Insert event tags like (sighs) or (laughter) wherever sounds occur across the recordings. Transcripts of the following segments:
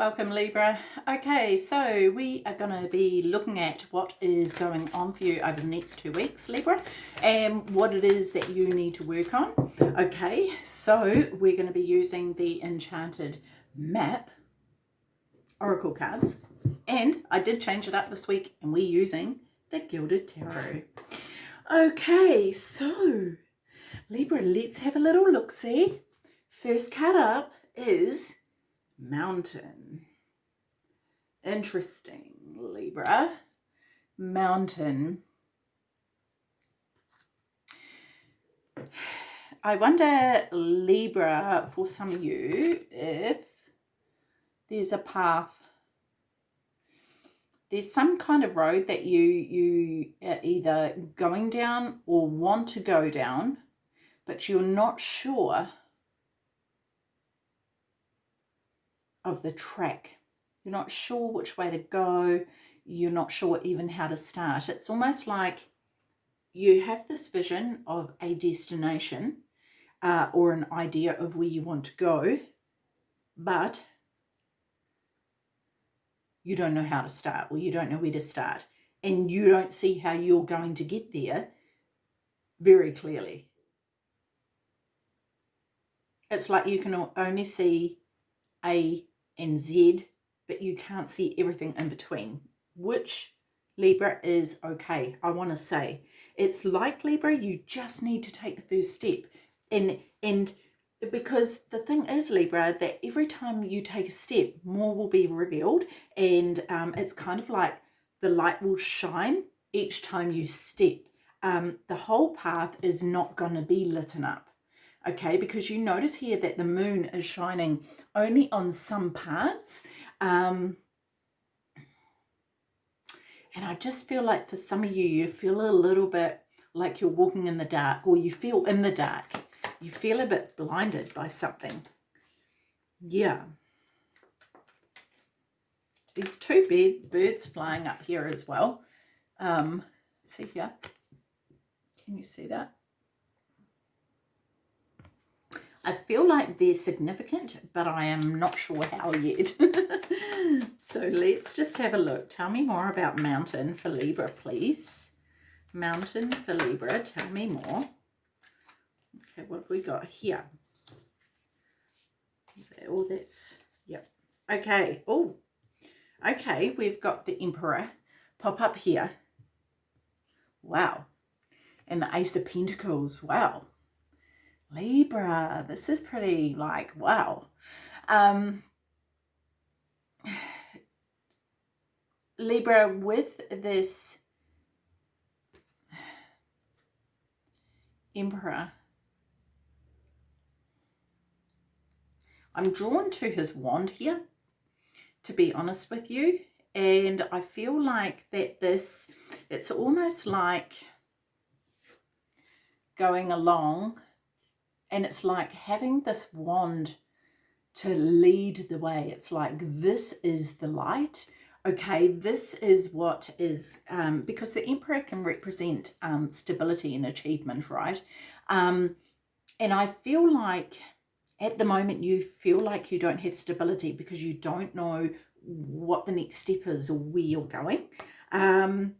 Welcome Libra. Okay, so we are going to be looking at what is going on for you over the next two weeks, Libra, and what it is that you need to work on. Okay, so we're going to be using the Enchanted Map Oracle cards, and I did change it up this week, and we're using the Gilded Tarot. Okay, so Libra, let's have a little look-see. First card up is Mountain. Interesting, Libra. Mountain. I wonder, Libra, for some of you, if there's a path, there's some kind of road that you, you are either going down or want to go down, but you're not sure of the track. You're not sure which way to go. You're not sure even how to start. It's almost like you have this vision of a destination uh, or an idea of where you want to go, but you don't know how to start or you don't know where to start and you don't see how you're going to get there very clearly. It's like you can only see A and Z, but you can't see everything in between, which Libra is okay. I want to say it's like Libra, you just need to take the first step. And, and because the thing is Libra, that every time you take a step, more will be revealed. And um, it's kind of like the light will shine each time you step. Um, the whole path is not going to be lit up okay? Because you notice here that the moon is shining only on some parts um, and I just feel like for some of you you feel a little bit like you're walking in the dark or you feel in the dark. You feel a bit blinded by something. Yeah. There's two birds flying up here as well. Um, see here? Can you see that I feel like they're significant, but I am not sure how yet. (laughs) so let's just have a look. Tell me more about mountain for Libra, please. Mountain for Libra, tell me more. Okay, what have we got here? Is that all that's, yep. Okay, oh, okay, we've got the Emperor pop up here. Wow. And the Ace of Pentacles, wow. Libra, this is pretty like, wow. Um, Libra, with this Emperor, I'm drawn to his wand here, to be honest with you. And I feel like that this, it's almost like going along and it's like having this wand to lead the way. It's like, this is the light. Okay, this is what is, um, because the emperor can represent um, stability and achievement, right? Um, and I feel like at the moment you feel like you don't have stability because you don't know what the next step is or where you're going. Um,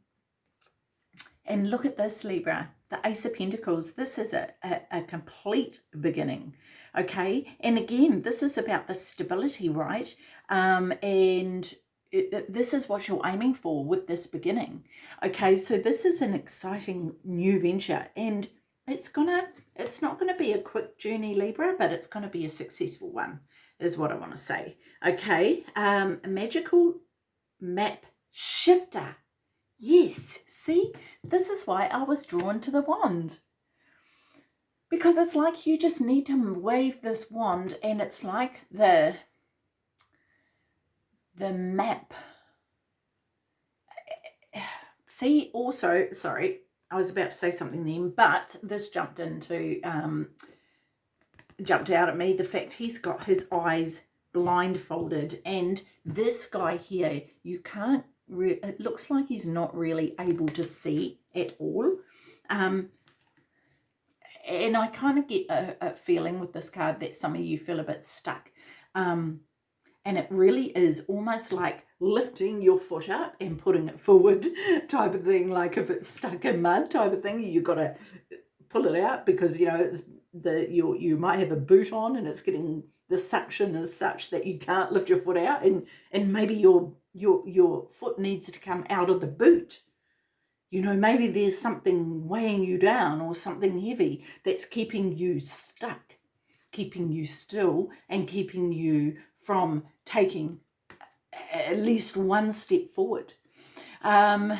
and look at this, Libra the Ace of Pentacles, this is a, a, a, complete beginning, okay? And again, this is about the stability, right? Um, and it, this is what you're aiming for with this beginning, okay? So this is an exciting new venture and it's gonna, it's not gonna be a quick journey, Libra, but it's gonna be a successful one, is what I wanna say, okay? Um, magical map shifter Yes, see, this is why I was drawn to the wand. Because it's like you just need to wave this wand and it's like the, the map. See, also, sorry, I was about to say something then, but this jumped into, um, jumped out at me, the fact he's got his eyes blindfolded and this guy here, you can't it looks like he's not really able to see at all. Um, and I kind of get a, a, feeling with this card that some of you feel a bit stuck. Um, and it really is almost like lifting your foot up and putting it forward (laughs) type of thing like if it's stuck in mud type of thing you've got to pull it out because you know it's the you you might have a boot on and it's getting the suction is such that you can't lift your foot out and and maybe your your your foot needs to come out of the boot you know maybe there's something weighing you down or something heavy that's keeping you stuck keeping you still and keeping you from taking at least one step forward um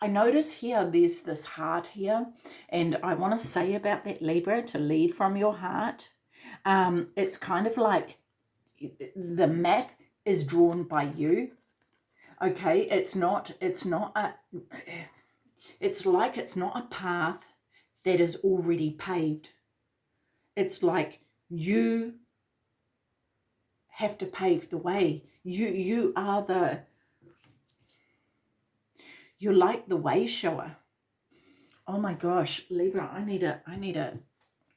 I notice here there's this heart here and I want to say about that Libra to lead from your heart. Um, it's kind of like the map is drawn by you. Okay, it's not, it's not a, it's like it's not a path that is already paved. It's like you have to pave the way. You, you are the, you're like the way shower. Oh my gosh, Libra, I need a I need a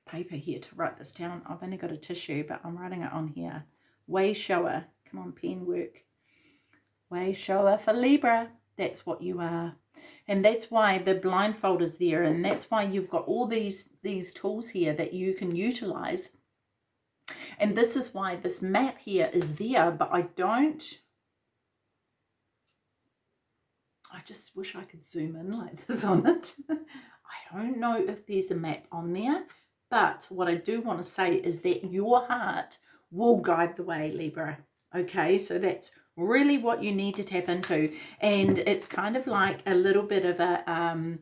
paper here to write this down. I've only got a tissue, but I'm writing it on here. Way shower. Come on, pen work. Way shower for Libra. That's what you are. And that's why the blindfold is there. And that's why you've got all these, these tools here that you can utilize. And this is why this map here is there, but I don't I just wish I could zoom in like (laughs) this on it. I don't know if there's a map on there, but what I do want to say is that your heart will guide the way, Libra. Okay, so that's really what you need to tap into. And it's kind of like a little bit of a, um,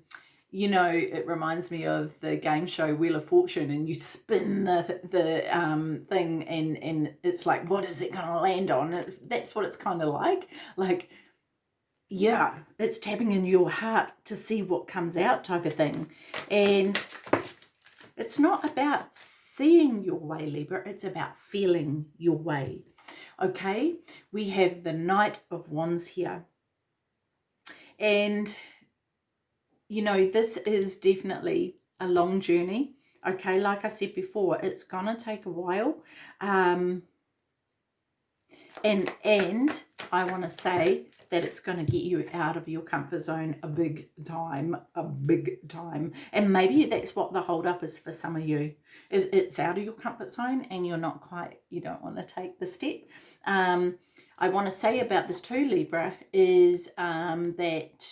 you know, it reminds me of the game show Wheel of Fortune and you spin the the um, thing and, and it's like, what is it going to land on? It's, that's what it's kind of like. Like yeah, it's tapping in your heart to see what comes out type of thing. And it's not about seeing your way, Libra. It's about feeling your way. Okay, we have the Knight of Wands here. And, you know, this is definitely a long journey. Okay, like I said before, it's going to take a while. Um, and, and I want to say that it's going to get you out of your comfort zone a big time, a big time. And maybe that's what the hold up is for some of you, is it's out of your comfort zone and you're not quite, you don't want to take the step. Um, I want to say about this too, Libra, is um, that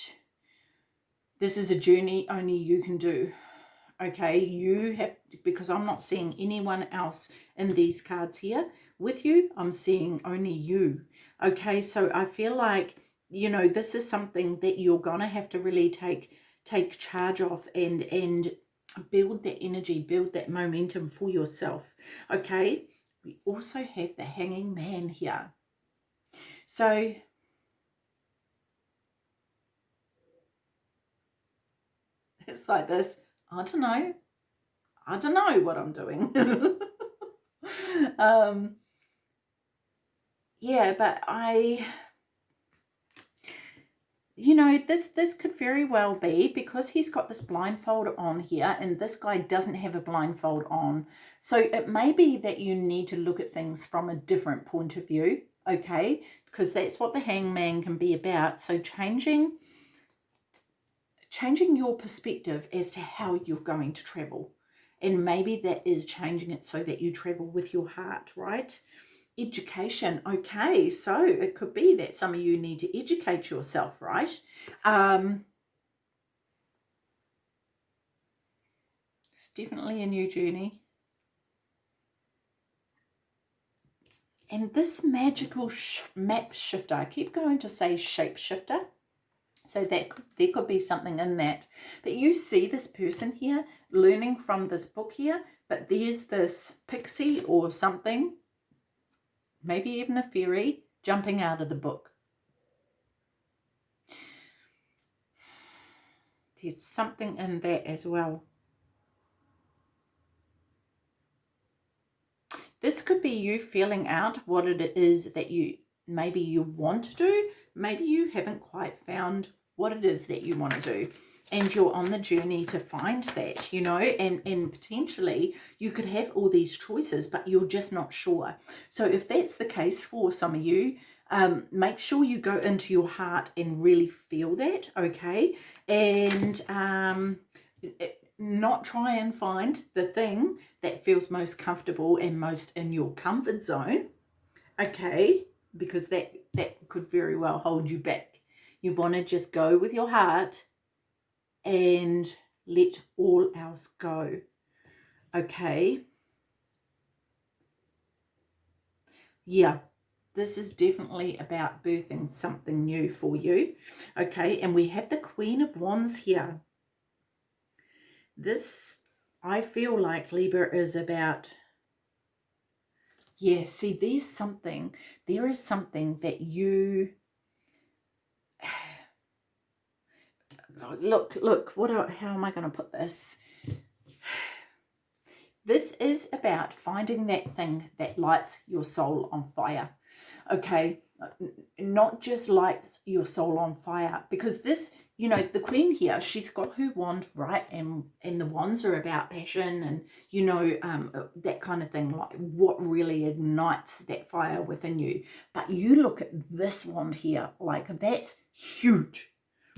this is a journey only you can do. Okay, you have, because I'm not seeing anyone else in these cards here with you. I'm seeing only you. Okay, so I feel like you know, this is something that you're going to have to really take take charge of and and build that energy, build that momentum for yourself. Okay, we also have the hanging man here. So it's like this, I don't know, I don't know what I'm doing. (laughs) um, yeah, but I you know, this, this could very well be because he's got this blindfold on here and this guy doesn't have a blindfold on. So it may be that you need to look at things from a different point of view, okay? Because that's what the hangman can be about. So changing, changing your perspective as to how you're going to travel. And maybe that is changing it so that you travel with your heart, right? Education okay so it could be that some of you need to educate yourself right? Um it's definitely a new journey. And this magical sh map shifter i keep going to say shapeshifter so that there could be something in that. But you see this person here learning from this book here but there's this pixie or something maybe even a fairy, jumping out of the book. There's something in that as well. This could be you feeling out what it is that you maybe you want to do. Maybe you haven't quite found what it is that you want to do. And you're on the journey to find that, you know, and, and potentially you could have all these choices, but you're just not sure. So if that's the case for some of you, um, make sure you go into your heart and really feel that, okay? And um, not try and find the thing that feels most comfortable and most in your comfort zone, okay? Because that, that could very well hold you back. You want to just go with your heart and let all else go. Okay. Yeah, this is definitely about birthing something new for you. Okay, and we have the Queen of Wands here. This, I feel like Libra is about, yeah, see, there's something, there is something that you look, look, what, are, how am I going to put this? This is about finding that thing that lights your soul on fire. Okay, not just lights your soul on fire because this, you know, the queen here, she's got her wand, right? And, and the wands are about passion and, you know, um, that kind of thing, like what really ignites that fire within you. But you look at this wand here, like that's huge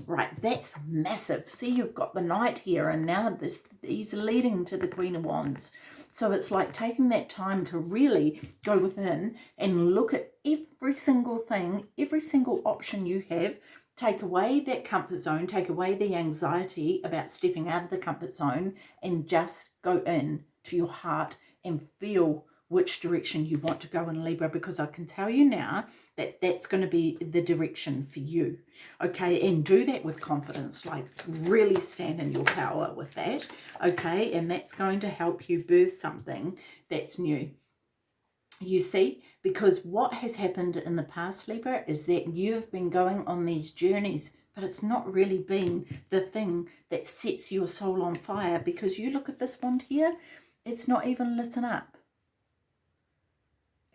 Right, that's massive. See, you've got the knight here, and now this he's leading to the Queen of Wands. So it's like taking that time to really go within and look at every single thing, every single option you have, take away that comfort zone, take away the anxiety about stepping out of the comfort zone and just go in to your heart and feel which direction you want to go in Libra because I can tell you now that that's going to be the direction for you. Okay, and do that with confidence, like really stand in your power with that. Okay, and that's going to help you birth something that's new. You see, because what has happened in the past, Libra, is that you've been going on these journeys but it's not really been the thing that sets your soul on fire because you look at this wand here, it's not even lit up.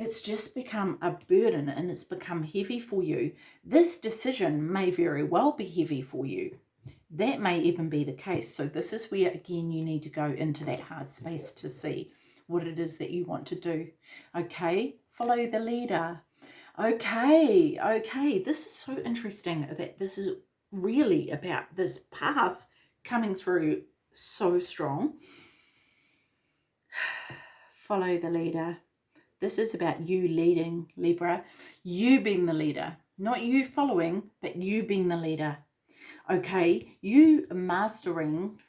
It's just become a burden and it's become heavy for you. This decision may very well be heavy for you. That may even be the case. So this is where, again, you need to go into that hard space to see what it is that you want to do. Okay, follow the leader. Okay, okay, this is so interesting that this is really about this path coming through so strong. (sighs) Follow the leader. This is about you leading, Libra. You being the leader. Not you following, but you being the leader. Okay, you mastering.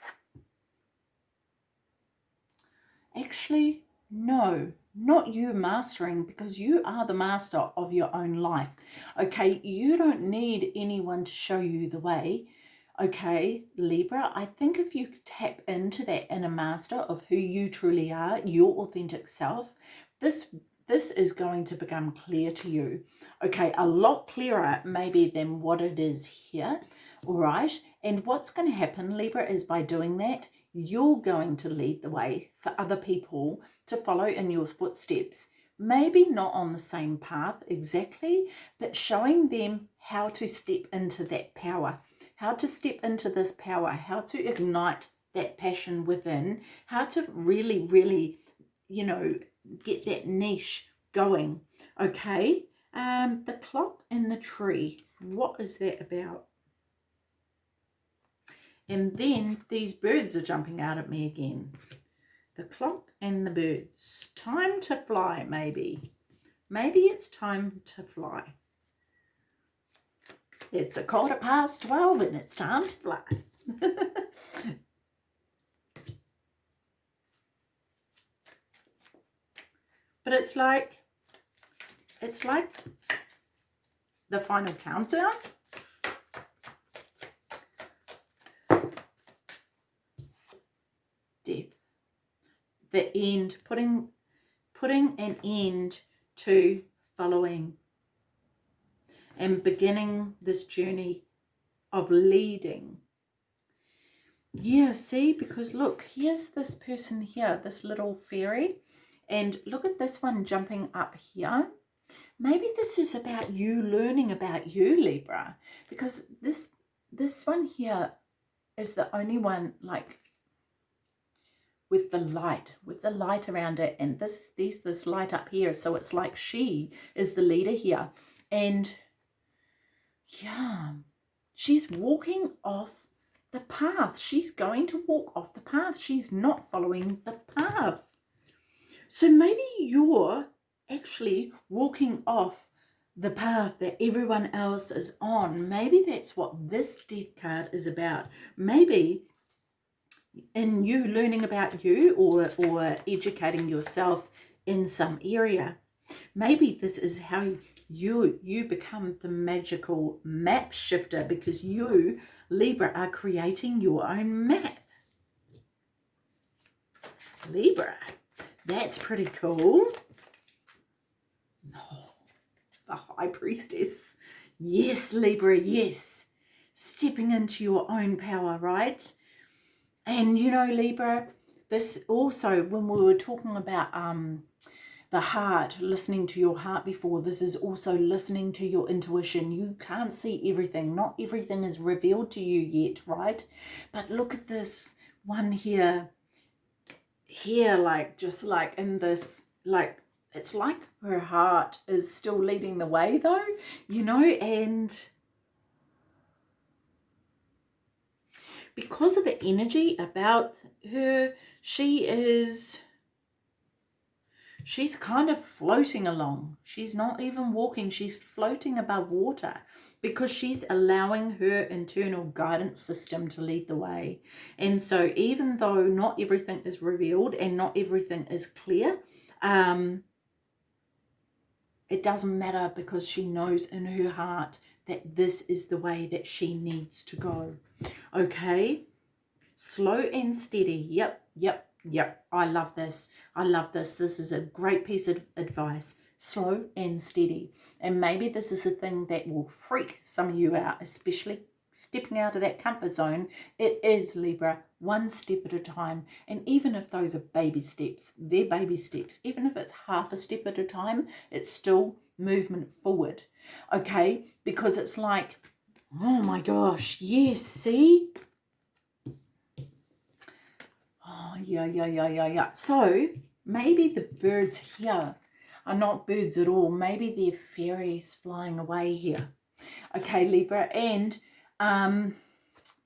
Actually, no, not you mastering because you are the master of your own life. Okay, you don't need anyone to show you the way. Okay, Libra, I think if you tap into that inner master of who you truly are, your authentic self, this this is going to become clear to you. Okay, a lot clearer maybe than what it is here, all right? And what's going to happen, Libra, is by doing that, you're going to lead the way for other people to follow in your footsteps. Maybe not on the same path exactly, but showing them how to step into that power, how to step into this power, how to ignite that passion within, how to really, really, you know, get that niche going. Okay, um, the clock and the tree. What is that about? And then these birds are jumping out at me again. The clock and the birds. Time to fly, maybe. Maybe it's time to fly. It's a quarter past 12 and it's time to fly. (laughs) But it's like, it's like the final countdown. Death. The end, putting, putting an end to following and beginning this journey of leading. Yeah, see, because look, here's this person here, this little fairy. And look at this one jumping up here. Maybe this is about you learning about you, Libra, because this this one here is the only one like with the light, with the light around it. And this, there's this light up here. So it's like she is the leader here. And yeah, she's walking off the path. She's going to walk off the path. She's not following the path. So maybe you're actually walking off the path that everyone else is on. Maybe that's what this death card is about. Maybe in you learning about you or, or educating yourself in some area. Maybe this is how you, you become the magical map shifter because you, Libra, are creating your own map. Libra, that's pretty cool. Oh, the High Priestess. Yes, Libra, yes. Stepping into your own power, right? And you know, Libra, this also, when we were talking about um, the heart, listening to your heart before, this is also listening to your intuition. You can't see everything. Not everything is revealed to you yet, right? But look at this one here, here, like, just like in this, like, it's like her heart is still leading the way though, you know, and because of the energy about her, she is, she's kind of floating along. She's not even walking, she's floating above water because she's allowing her internal guidance system to lead the way. And so even though not everything is revealed and not everything is clear, um, it doesn't matter because she knows in her heart that this is the way that she needs to go. Okay, slow and steady. Yep, yep, yep. I love this. I love this. This is a great piece of advice. Slow and steady. And maybe this is the thing that will freak some of you out, especially stepping out of that comfort zone. It is Libra, one step at a time. And even if those are baby steps, they're baby steps. Even if it's half a step at a time, it's still movement forward okay? Because it's like, oh my gosh, yes, see? Oh, yeah, yeah, yeah, yeah, yeah. So maybe the birds here are not birds at all. Maybe they're fairies flying away here. Okay, Libra, and um,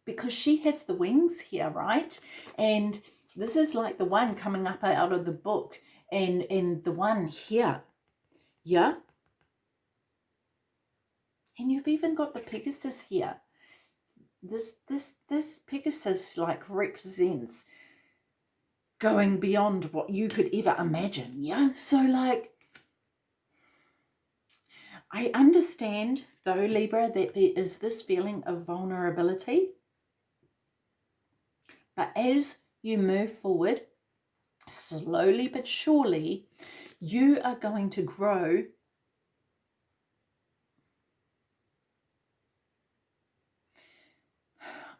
because she has the wings here, right? And this is like the one coming up out of the book and, and the one here, yeah? And you've even got the Pegasus here. This, this, this Pegasus like represents going beyond what you could ever imagine. Yeah. So like, I understand though, Libra, that there is this feeling of vulnerability. But as you move forward, slowly but surely, you are going to grow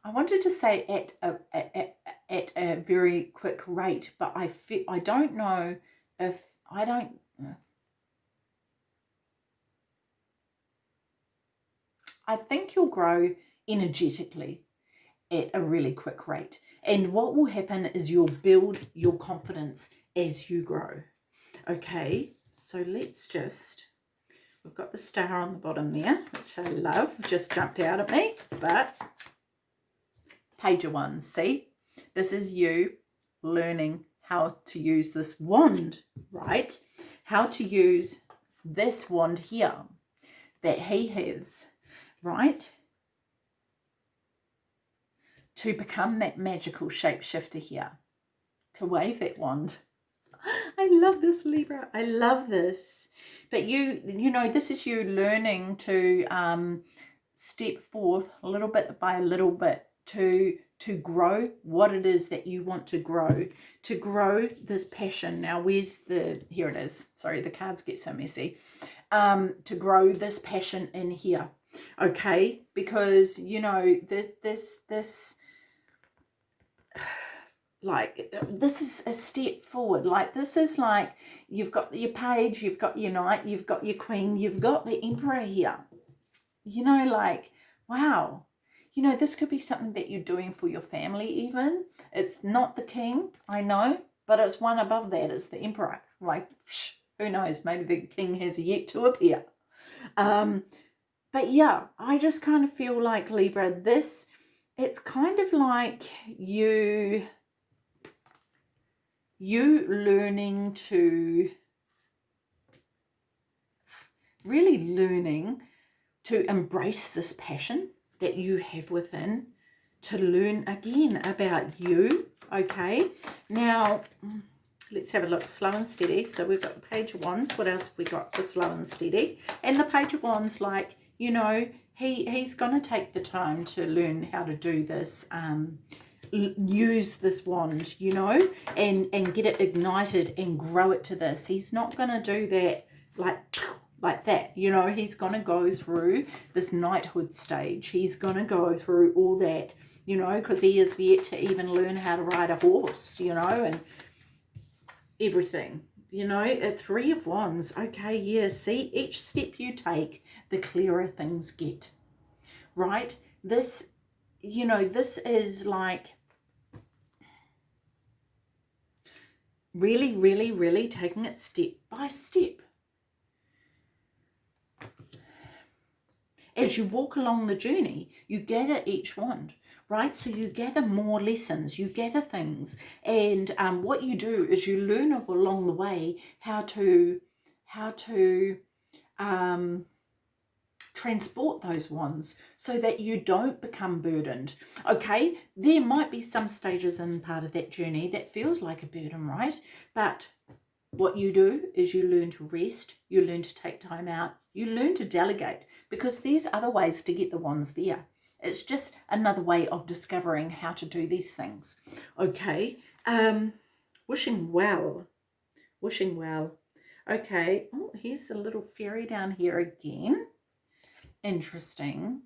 I wanted to say at a, at, at a very quick rate, but I I don't know if I don't. I think you'll grow energetically at a really quick rate. And what will happen is you'll build your confidence as you grow. Okay, so let's just, we've got the star on the bottom there, which I love, just jumped out at me, but pager one. See, this is you learning how to use this wand, right? How to use this wand here that he has, right? To become that magical shapeshifter here, to wave that wand. (gasps) I love this Libra. I love this. But you, you know, this is you learning to um, step forth a little bit by a little bit to to grow what it is that you want to grow to grow this passion now where's the here it is sorry the cards get so messy um to grow this passion in here okay because you know this this this like this is a step forward like this is like you've got your page you've got your knight you've got your queen you've got the emperor here you know like wow you know, this could be something that you're doing for your family even. It's not the king, I know, but it's one above that. It's the emperor. Like, who knows, maybe the king has yet to appear. Um, but yeah, I just kind of feel like Libra, this, it's kind of like you, you learning to, really learning to embrace this passion that you have within to learn again about you okay? Now let's have a look slow and steady. So we've got the page of wands. What else have we got for slow and steady? And the page of wands like you know he he's going to take the time to learn how to do this um use this wand you know and and get it ignited and grow it to this. He's not going to do that like like that you know. He's going to go through this knighthood stage. He's going to go through all that you know because he is yet to even learn how to ride a horse you know and everything you know a three of wands okay yeah see each step you take the clearer things get right? This you know this is like really really really taking it step by step. As you walk along the journey, you gather each wand, right? So you gather more lessons, you gather things. And um, what you do is you learn along the way how to, how to um, transport those wands so that you don't become burdened. Okay, there might be some stages in part of that journey that feels like a burden, right? But what you do is you learn to rest, you learn to take time out, you learn to delegate because there's other ways to get the wands there. It's just another way of discovering how to do these things. Okay, um, wishing well, wishing well. Okay, oh, here's a little fairy down here again. Interesting.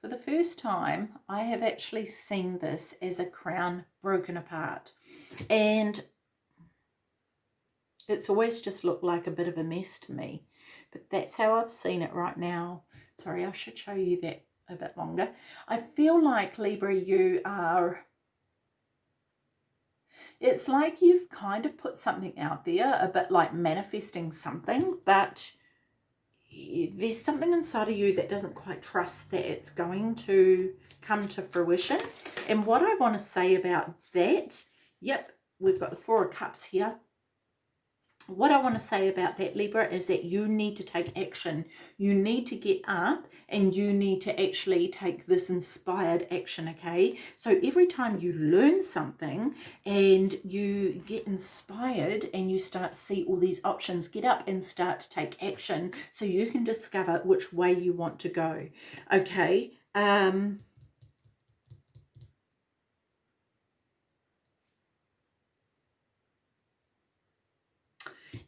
For the first time, I have actually seen this as a crown broken apart. And it's always just looked like a bit of a mess to me. But that's how I've seen it right now. Sorry, I should show you that a bit longer. I feel like, Libra, you are... It's like you've kind of put something out there, a bit like manifesting something, but there's something inside of you that doesn't quite trust that it's going to come to fruition. And what I want to say about that, yep, we've got the Four of Cups here what I want to say about that Libra is that you need to take action. You need to get up and you need to actually take this inspired action, okay? So every time you learn something and you get inspired and you start to see all these options, get up and start to take action so you can discover which way you want to go, okay? Um,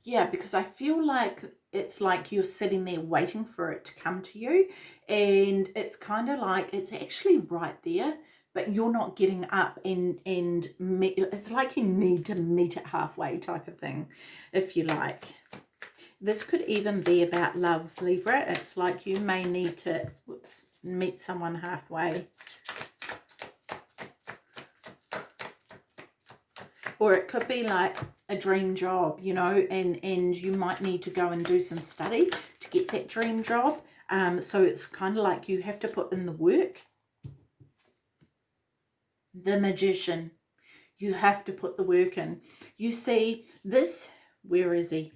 yeah because i feel like it's like you're sitting there waiting for it to come to you and it's kind of like it's actually right there but you're not getting up and and meet, it's like you need to meet it halfway type of thing if you like. This could even be about love libra. It's like you may need to whoops meet someone halfway or it could be like a dream job you know and and you might need to go and do some study to get that dream job. Um so it's kind of like you have to put in the work. The magician. You have to put the work in. You see this where is he?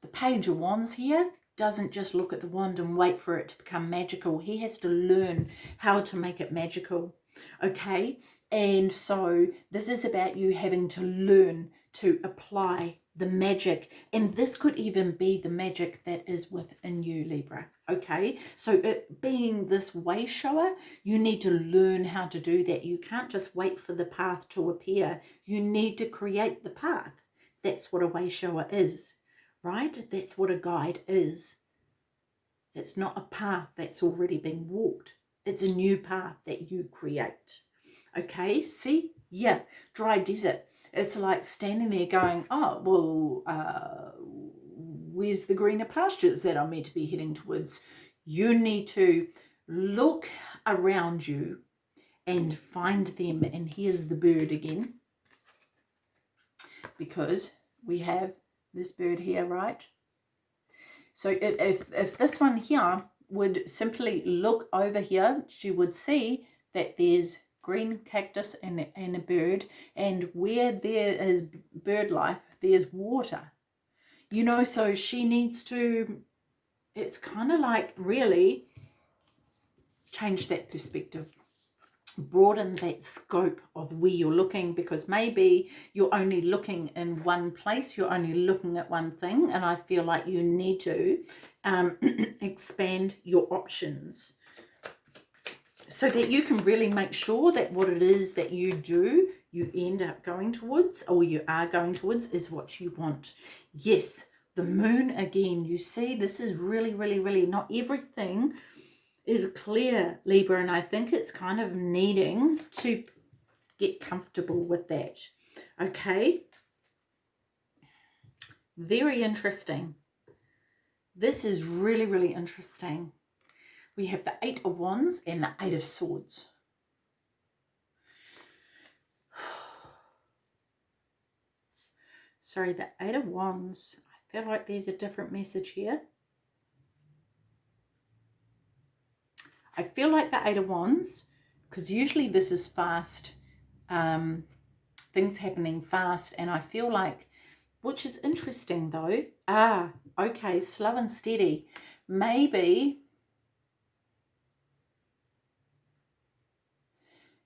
The page of wands here doesn't just look at the wand and wait for it to become magical. He has to learn how to make it magical okay? And so this is about you having to learn to apply the magic and this could even be the magic that is within you libra okay? So it being this way shower you need to learn how to do that. You can't just wait for the path to appear. You need to create the path. That's what a way shower is right? That's what a guide is. It's not a path that's already been walked it's a new path that you create. Okay, see? Yeah, dry desert. It's like standing there going, oh, well, uh, where's the greener pastures that I'm meant to be heading towards? You need to look around you and find them. And here's the bird again. Because we have this bird here, right? So if, if this one here would simply look over here, she would see that there's green cactus and, and a bird and where there is bird life there's water. You know so she needs to it's kind of like really change that perspective broaden that scope of where you're looking because maybe you're only looking in one place you're only looking at one thing and I feel like you need to um, (clears throat) expand your options. So that you can really make sure that what it is that you do you end up going towards or you are going towards is what you want. Yes the moon again you see this is really really really not everything is clear libra and i think it's kind of needing to get comfortable with that okay very interesting this is really really interesting we have the Eight of Wands and the Eight of Swords. (sighs) Sorry, the Eight of Wands. I feel like there's a different message here. I feel like the Eight of Wands, because usually this is fast, um, things happening fast, and I feel like, which is interesting though, ah, okay, slow and steady. Maybe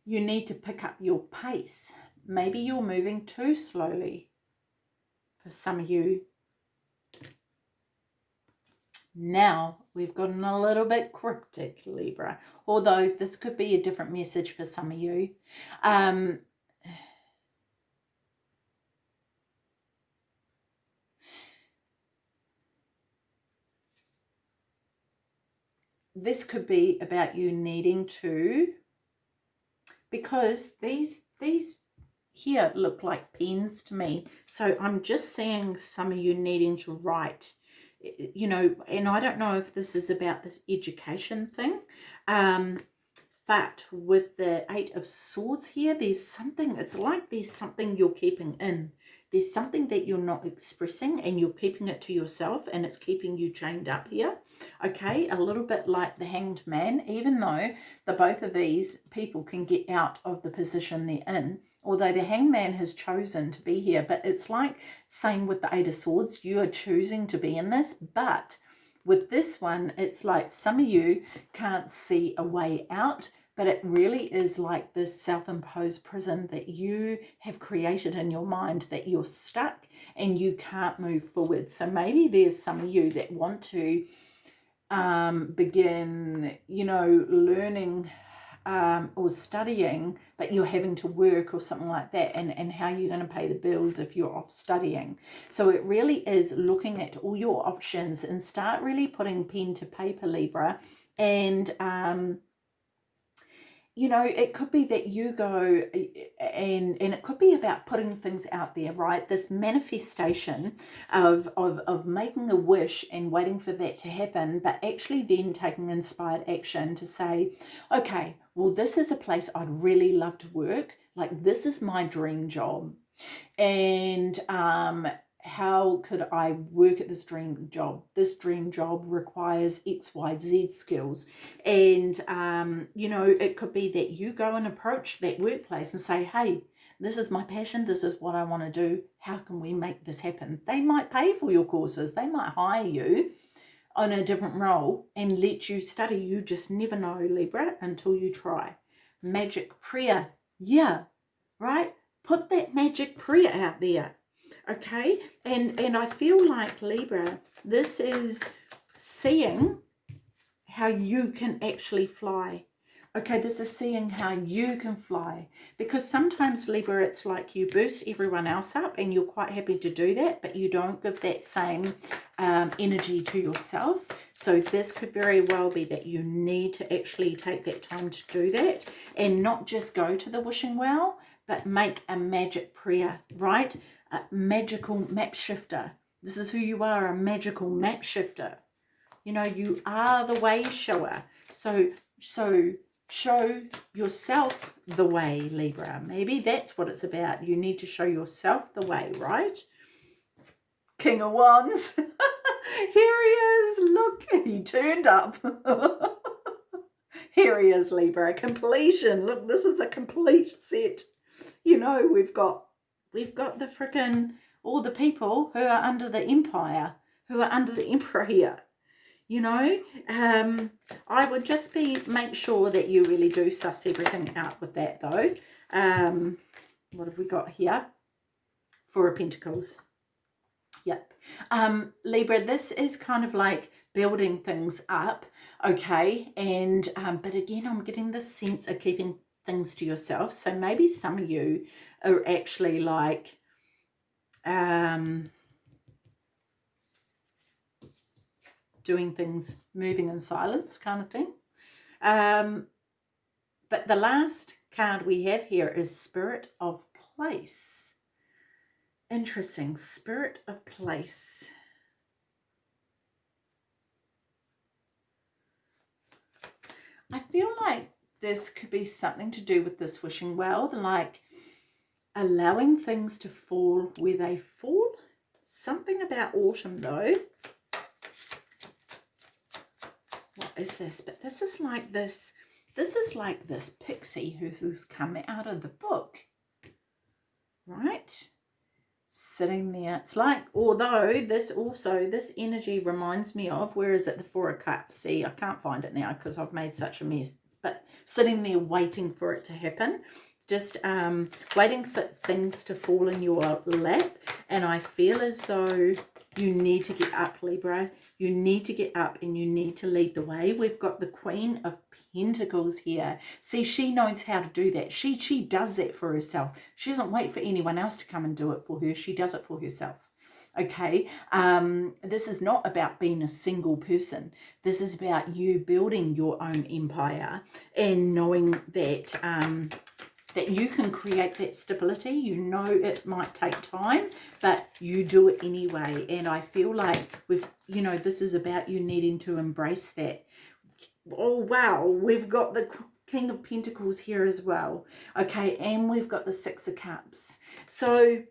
you need to pick up your pace. Maybe you're moving too slowly for some of you. Now we've gotten a little bit cryptic, Libra, although this could be a different message for some of you. Um, this could be about you needing to because these these here look like pens to me. So I'm just seeing some of you needing to write, you know, and I don't know if this is about this education thing, um, but with the Eight of Swords here, there's something, it's like there's something you're keeping in there's something that you're not expressing and you're keeping it to yourself and it's keeping you chained up here okay? A little bit like the hanged man even though the both of these people can get out of the position they're in although the hangman has chosen to be here. But it's like same with the eight of swords you are choosing to be in this but with this one it's like some of you can't see a way out but it really is like this self-imposed prison that you have created in your mind that you're stuck and you can't move forward. So maybe there's some of you that want to um, begin, you know, learning um, or studying, but you're having to work or something like that, and, and how you're going to pay the bills if you're off studying. So it really is looking at all your options and start really putting pen to paper, Libra, and um, you know, it could be that you go and and it could be about putting things out there, right? This manifestation of, of, of making a wish and waiting for that to happen, but actually then taking inspired action to say, okay, well, this is a place I'd really love to work. Like, this is my dream job. And um, how could I work at this dream job? This dream job requires X, Y, Z skills. And, um, you know, it could be that you go and approach that workplace and say, hey, this is my passion. This is what I want to do. How can we make this happen? They might pay for your courses. They might hire you on a different role and let you study. You just never know, Libra, until you try. Magic prayer. Yeah, right? Put that magic prayer out there okay? And and i feel like libra this is seeing how you can actually fly. Okay this is seeing how you can fly. Because sometimes libra it's like you boost everyone else up and you're quite happy to do that but you don't give that same um, energy to yourself. So this could very well be that you need to actually take that time to do that and not just go to the wishing well but make a magic prayer right a magical map shifter. This is who you are, a magical map shifter. You know, you are the way shower. So So show yourself the way, Libra. Maybe that's what it's about. You need to show yourself the way, right? King of Wands. (laughs) Here he is. Look, he turned up. (laughs) Here he is, Libra. Completion. Look, this is a complete set. You know, we've got we've got the freaking all the people who are under the empire, who are under the (laughs) emperor here you know? Um i would just be make sure that you really do suss everything out with that though. Um what have we got here? Four of pentacles. Yep. Um libra this is kind of like building things up okay? And um but again i'm getting this sense of keeping things to yourself. So maybe some of you are actually like um doing things, moving in silence kind of thing. Um, but the last card we have here is Spirit of Place. Interesting. Spirit of Place. I feel like this could be something to do with this wishing well, like allowing things to fall where they fall. Something about autumn though. What is this? But this is like this, this is like this pixie who's come out of the book, right? Sitting there. It's like, although this also, this energy reminds me of, where is it? The Four of Cups. See, I can't find it now because I've made such a mess. But sitting there waiting for it to happen just um, waiting for things to fall in your lap and I feel as though you need to get up, Libra. You need to get up and you need to lead the way. We've got the Queen of Pentacles here. See, she knows how to do that. She, she does that for herself. She doesn't wait for anyone else to come and do it for her. She does it for herself okay um this is not about being a single person this is about you building your own empire and knowing that um that you can create that stability. You know it might take time, but you do it anyway. And I feel like with you know, this is about you needing to embrace that. Oh, wow. We've got the King of Pentacles here as well. Okay, and we've got the Six of Cups. So,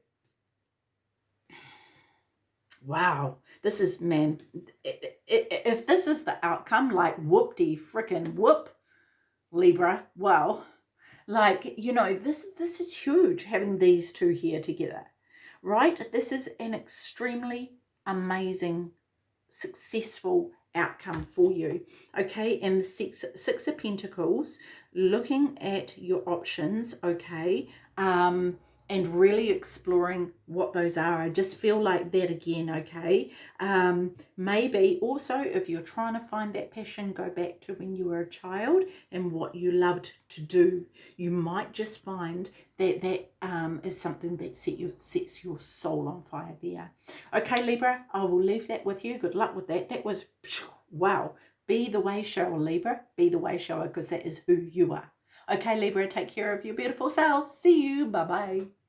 wow. This is, man, if this is the outcome, like whoop-de frickin' whoop, Libra, well, like, you know, this, this is huge having these two here together, right? This is an extremely amazing, successful outcome for you. Okay, and the six, six of Pentacles, looking at your options, okay, um, and really exploring what those are. I just feel like that again, okay? Um, maybe also if you're trying to find that passion, go back to when you were a child and what you loved to do. You might just find that that um, is something that set your, sets your soul on fire there. Okay, Libra, I will leave that with you. Good luck with that. That was, wow. Be the way shower, Libra. Be the way shower because that is who you are. Okay, Libra, take care of your beautiful self. See you. Bye-bye.